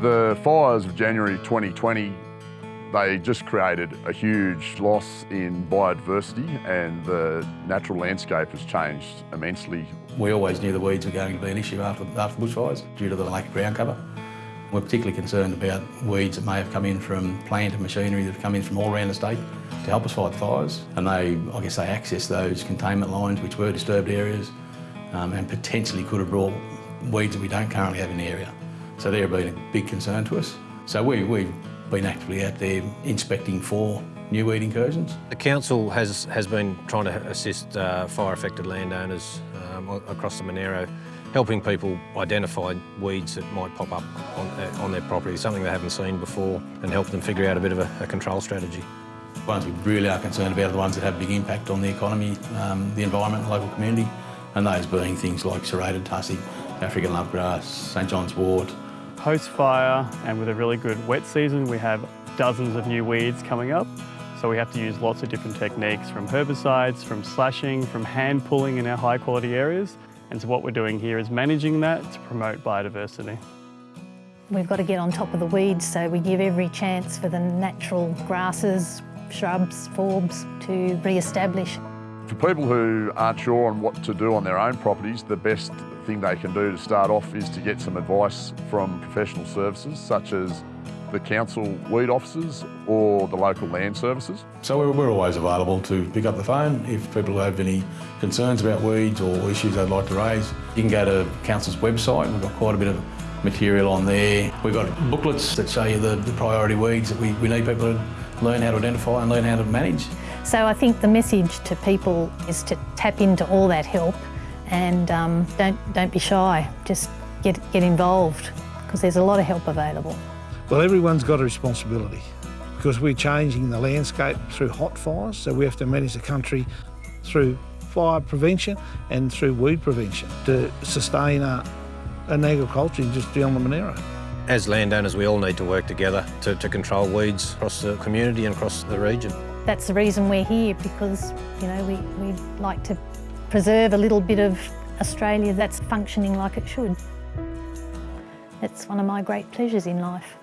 The fires of January 2020, they just created a huge loss in biodiversity and the natural landscape has changed immensely. We always knew the weeds were going to be an issue after, after bushfires due to the lack of ground cover. We're particularly concerned about weeds that may have come in from plant and machinery that have come in from all around the state to help us fight fires. And they, I guess they access those containment lines which were disturbed areas um, and potentially could have brought weeds that we don't currently have in the area. So they've been a big concern to us. So we, we've been actively out there inspecting for new weed incursions. The council has, has been trying to assist uh, fire-affected landowners um, across the Monaro helping people identify weeds that might pop up on, uh, on their property, something they haven't seen before, and help them figure out a bit of a, a control strategy. The ones we really are concerned about are the ones that have big impact on the economy, um, the environment, the local community, and those being things like serrated tussock, African lovegrass, St John's wort. Post-fire and with a really good wet season, we have dozens of new weeds coming up. So we have to use lots of different techniques from herbicides, from slashing, from hand pulling in our high quality areas. And so what we're doing here is managing that to promote biodiversity. We've got to get on top of the weeds, so we give every chance for the natural grasses, shrubs, forbs to re-establish. For people who aren't sure on what to do on their own properties, the best thing they can do to start off is to get some advice from professional services such as the council weed officers or the local land services. So we're, we're always available to pick up the phone if people have any concerns about weeds or issues they'd like to raise. You can go to council's website, we've got quite a bit of material on there. We've got booklets that show you the, the priority weeds that we, we need people to learn how to identify and learn how to manage. So I think the message to people is to tap into all that help and um, don't, don't be shy, just get, get involved because there's a lot of help available. Well, everyone's got a responsibility because we're changing the landscape through hot fires, so we have to manage the country through fire prevention and through weed prevention to sustain a, an agriculture industry on the Monaro. As landowners, we all need to work together to, to control weeds across the community and across the region. That's the reason we're here because, you know, we, we like to preserve a little bit of Australia that's functioning like it should. It's one of my great pleasures in life.